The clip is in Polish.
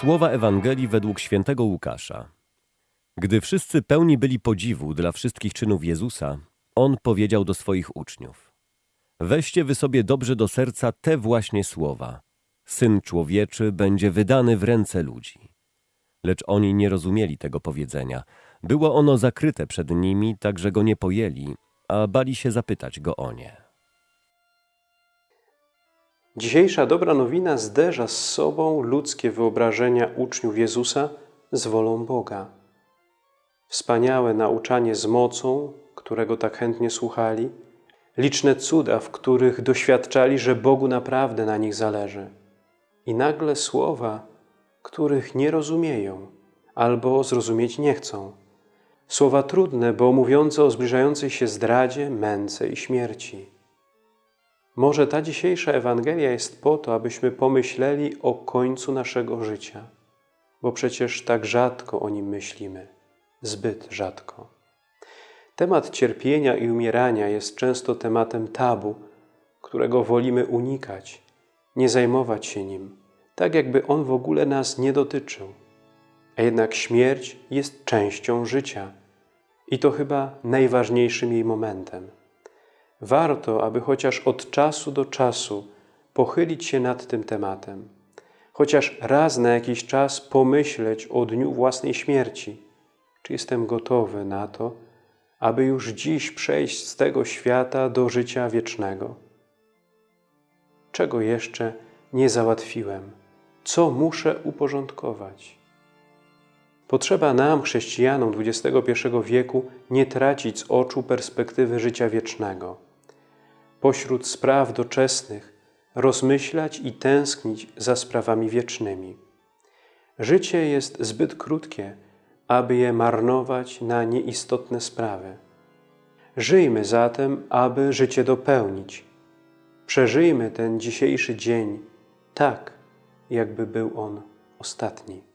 Słowa Ewangelii według świętego Łukasza. Gdy wszyscy pełni byli podziwu dla wszystkich czynów Jezusa, On powiedział do swoich uczniów. Weźcie wy sobie dobrze do serca te właśnie słowa. Syn człowieczy będzie wydany w ręce ludzi. Lecz oni nie rozumieli tego powiedzenia. Było ono zakryte przed nimi, tak że go nie pojęli, a bali się zapytać go o nie. Dzisiejsza dobra nowina zderza z sobą ludzkie wyobrażenia uczniów Jezusa z wolą Boga. Wspaniałe nauczanie z mocą, którego tak chętnie słuchali, liczne cuda, w których doświadczali, że Bogu naprawdę na nich zależy. I nagle słowa, których nie rozumieją albo zrozumieć nie chcą. Słowa trudne, bo mówiące o zbliżającej się zdradzie, męce i śmierci. Może ta dzisiejsza Ewangelia jest po to, abyśmy pomyśleli o końcu naszego życia, bo przecież tak rzadko o nim myślimy, zbyt rzadko. Temat cierpienia i umierania jest często tematem tabu, którego wolimy unikać, nie zajmować się nim, tak jakby on w ogóle nas nie dotyczył. A jednak śmierć jest częścią życia i to chyba najważniejszym jej momentem. Warto, aby chociaż od czasu do czasu pochylić się nad tym tematem, chociaż raz na jakiś czas pomyśleć o dniu własnej śmierci. Czy jestem gotowy na to, aby już dziś przejść z tego świata do życia wiecznego? Czego jeszcze nie załatwiłem? Co muszę uporządkować? Potrzeba nam, chrześcijanom XXI wieku, nie tracić z oczu perspektywy życia wiecznego. Pośród spraw doczesnych rozmyślać i tęsknić za sprawami wiecznymi. Życie jest zbyt krótkie, aby je marnować na nieistotne sprawy. Żyjmy zatem, aby życie dopełnić. Przeżyjmy ten dzisiejszy dzień tak, jakby był on ostatni.